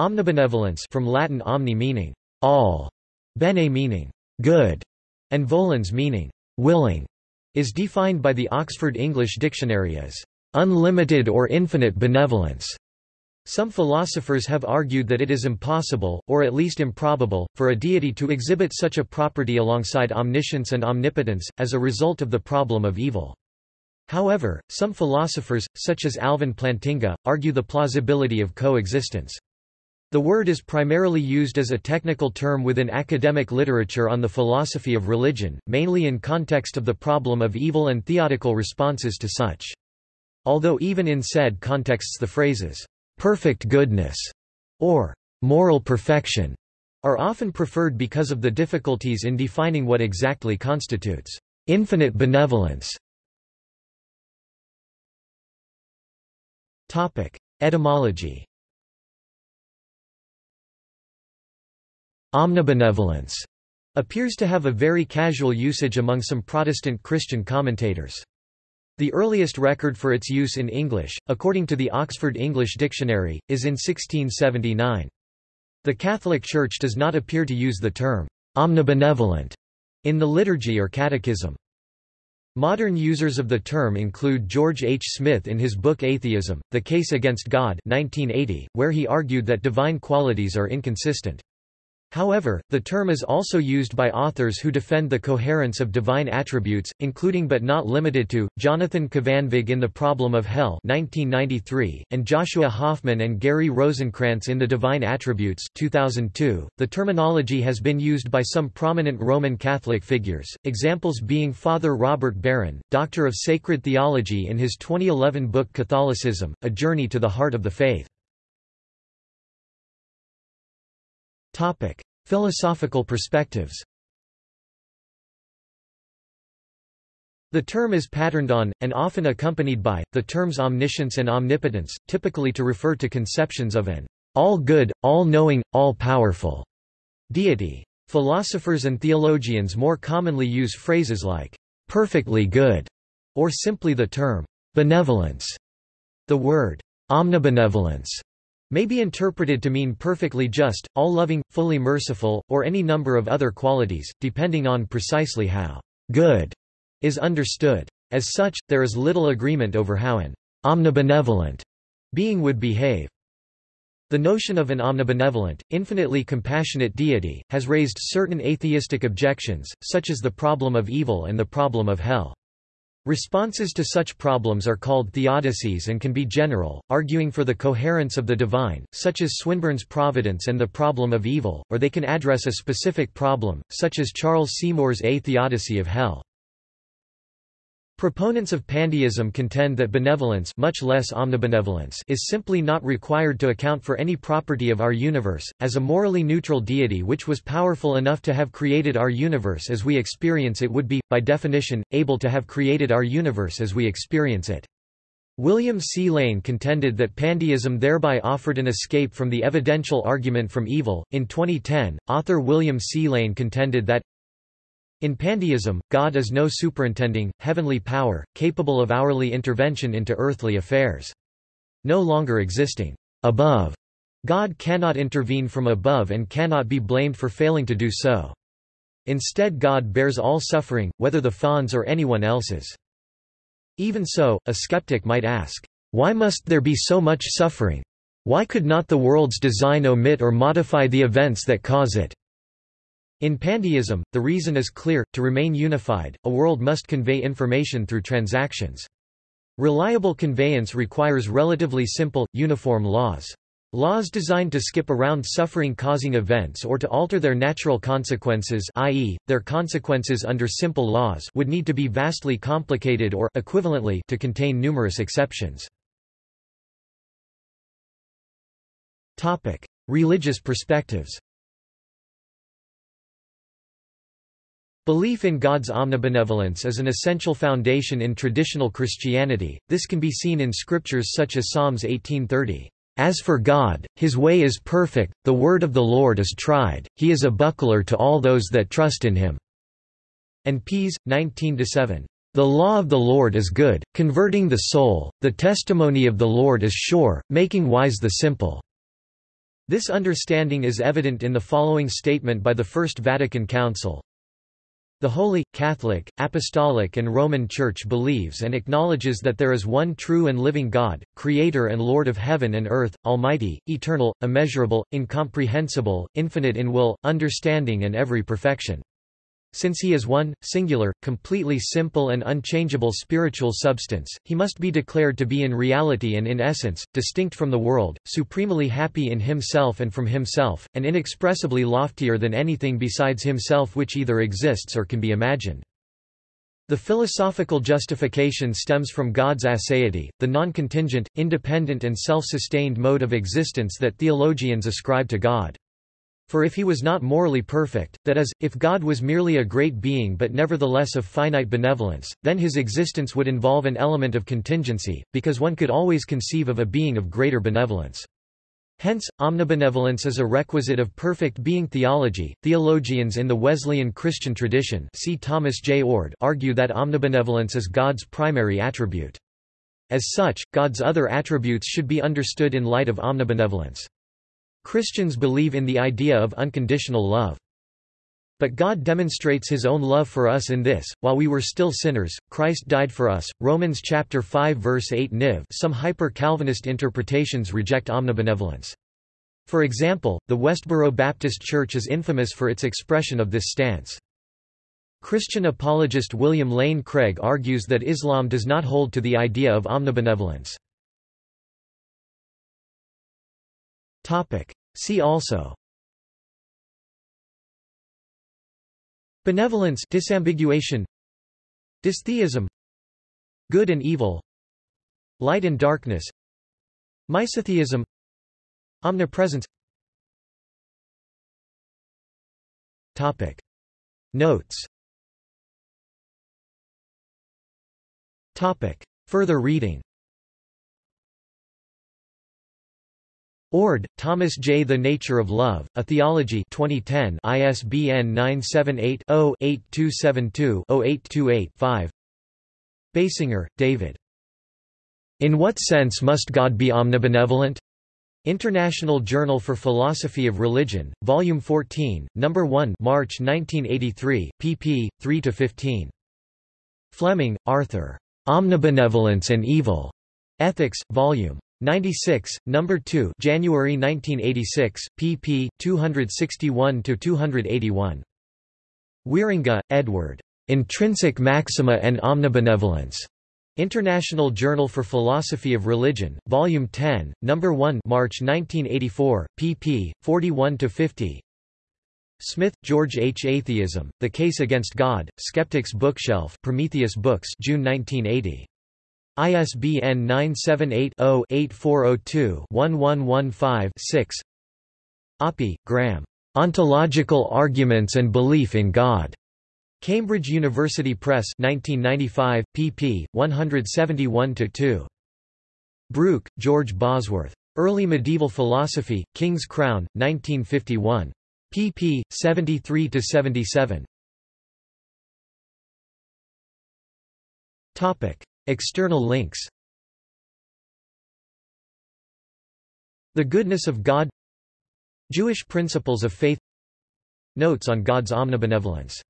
Omnibenevolence from Latin omni meaning all, bene meaning good, and volens meaning willing, is defined by the Oxford English Dictionary as unlimited or infinite benevolence. Some philosophers have argued that it is impossible, or at least improbable, for a deity to exhibit such a property alongside omniscience and omnipotence, as a result of the problem of evil. However, some philosophers, such as Alvin Plantinga, argue the plausibility of coexistence. The word is primarily used as a technical term within academic literature on the philosophy of religion, mainly in context of the problem of evil and theodical responses to such. Although even in said contexts the phrases, perfect goodness, or moral perfection, are often preferred because of the difficulties in defining what exactly constitutes infinite benevolence. Etymology Omnibenevolence appears to have a very casual usage among some Protestant Christian commentators. The earliest record for its use in English, according to the Oxford English Dictionary, is in 1679. The Catholic Church does not appear to use the term omnibenevolent in the liturgy or catechism. Modern users of the term include George H. Smith in his book Atheism, The Case Against God 1980, where he argued that divine qualities are inconsistent. However, the term is also used by authors who defend the coherence of divine attributes, including but not limited to, Jonathan Kvanvig in The Problem of Hell 1993, and Joshua Hoffman and Gary Rosenkrantz in The Divine Attributes 2002. .The terminology has been used by some prominent Roman Catholic figures, examples being Father Robert Barron, Doctor of Sacred Theology in his 2011 book Catholicism, A Journey to the Heart of the Faith. Topic: Philosophical perspectives. The term is patterned on, and often accompanied by, the terms omniscience and omnipotence, typically to refer to conceptions of an all-good, all-knowing, all-powerful deity. Philosophers and theologians more commonly use phrases like perfectly good, or simply the term benevolence. The word omnibenevolence may be interpreted to mean perfectly just, all-loving, fully merciful, or any number of other qualities, depending on precisely how good is understood. As such, there is little agreement over how an omnibenevolent being would behave. The notion of an omnibenevolent, infinitely compassionate deity, has raised certain atheistic objections, such as the problem of evil and the problem of hell. Responses to such problems are called theodicies and can be general, arguing for the coherence of the divine, such as Swinburne's Providence and the Problem of Evil, or they can address a specific problem, such as Charles Seymour's A Theodicy of Hell. Proponents of pandeism contend that benevolence much less omnibenevolence is simply not required to account for any property of our universe, as a morally neutral deity which was powerful enough to have created our universe as we experience it would be, by definition, able to have created our universe as we experience it. William C. Lane contended that pandeism thereby offered an escape from the evidential argument from evil. In 2010, author William C. Lane contended that in pandeism, God is no superintending, heavenly power, capable of hourly intervention into earthly affairs. No longer existing above, God cannot intervene from above and cannot be blamed for failing to do so. Instead God bears all suffering, whether the fawn's or anyone else's. Even so, a skeptic might ask, why must there be so much suffering? Why could not the world's design omit or modify the events that cause it? In pandeism, the reason is clear, to remain unified, a world must convey information through transactions. Reliable conveyance requires relatively simple, uniform laws. Laws designed to skip around suffering-causing events or to alter their natural consequences i.e., their consequences under simple laws would need to be vastly complicated or equivalently to contain numerous exceptions. Religious perspectives Belief in God's omnibenevolence is an essential foundation in traditional Christianity, this can be seen in scriptures such as Psalms 1830. As for God, his way is perfect, the word of the Lord is tried, he is a buckler to all those that trust in him. And Ps. 19-7. The law of the Lord is good, converting the soul, the testimony of the Lord is sure, making wise the simple. This understanding is evident in the following statement by the First Vatican Council. The Holy, Catholic, Apostolic and Roman Church believes and acknowledges that there is one true and living God, Creator and Lord of heaven and earth, almighty, eternal, immeasurable, incomprehensible, infinite in will, understanding and every perfection. Since he is one, singular, completely simple and unchangeable spiritual substance, he must be declared to be in reality and in essence, distinct from the world, supremely happy in himself and from himself, and inexpressibly loftier than anything besides himself which either exists or can be imagined. The philosophical justification stems from God's aseity, the non-contingent, independent and self-sustained mode of existence that theologians ascribe to God. For if he was not morally perfect, that is, if God was merely a great being but nevertheless of finite benevolence, then his existence would involve an element of contingency, because one could always conceive of a being of greater benevolence. Hence, omnibenevolence is a requisite of perfect being theology. Theologians in the Wesleyan Christian tradition see Thomas J. Oord argue that omnibenevolence is God's primary attribute. As such, God's other attributes should be understood in light of omnibenevolence. Christians believe in the idea of unconditional love. But God demonstrates his own love for us in this, while we were still sinners, Christ died for us. Romans chapter 5 verse 8 Niv Some hyper-Calvinist interpretations reject omnibenevolence. For example, the Westboro Baptist Church is infamous for its expression of this stance. Christian apologist William Lane Craig argues that Islam does not hold to the idea of omnibenevolence. Topic. See also. Benevolence disambiguation. Dystheism Good and evil. Light and darkness. Misotheism Omnipresence. Topic. Notes. Topic. Further reading Oord, Thomas J. The Nature of Love, A Theology 2010 ISBN 978-0-8272-0828-5 Basinger, David. In what sense must God be omnibenevolent? International Journal for Philosophy of Religion, Volume 14, No. 1 March 1983, pp. 3–15. Fleming, Arthur. Omnibenevolence and Evil. Ethics, Vol. 96, number 2, January 1986, pp. 261 to 281. Wierenga, Edward. Intrinsic Maxima and Omnibenevolence. International Journal for Philosophy of Religion, Volume 10, Number 1, March 1984, pp. 41 to 50. Smith, George H. Atheism: The Case Against God, Skeptics Bookshelf, Prometheus Books, June 1980. ISBN 978-0-8402-1115-6 Oppy, Graham. Ontological Arguments and Belief in God. Cambridge University Press 1995, pp. 171-2. Brooke, George Bosworth. Early Medieval Philosophy, King's Crown, 1951. pp. 73-77. External links. The Goodness of God. Jewish Principles of Faith. Notes on God's Omnibenevolence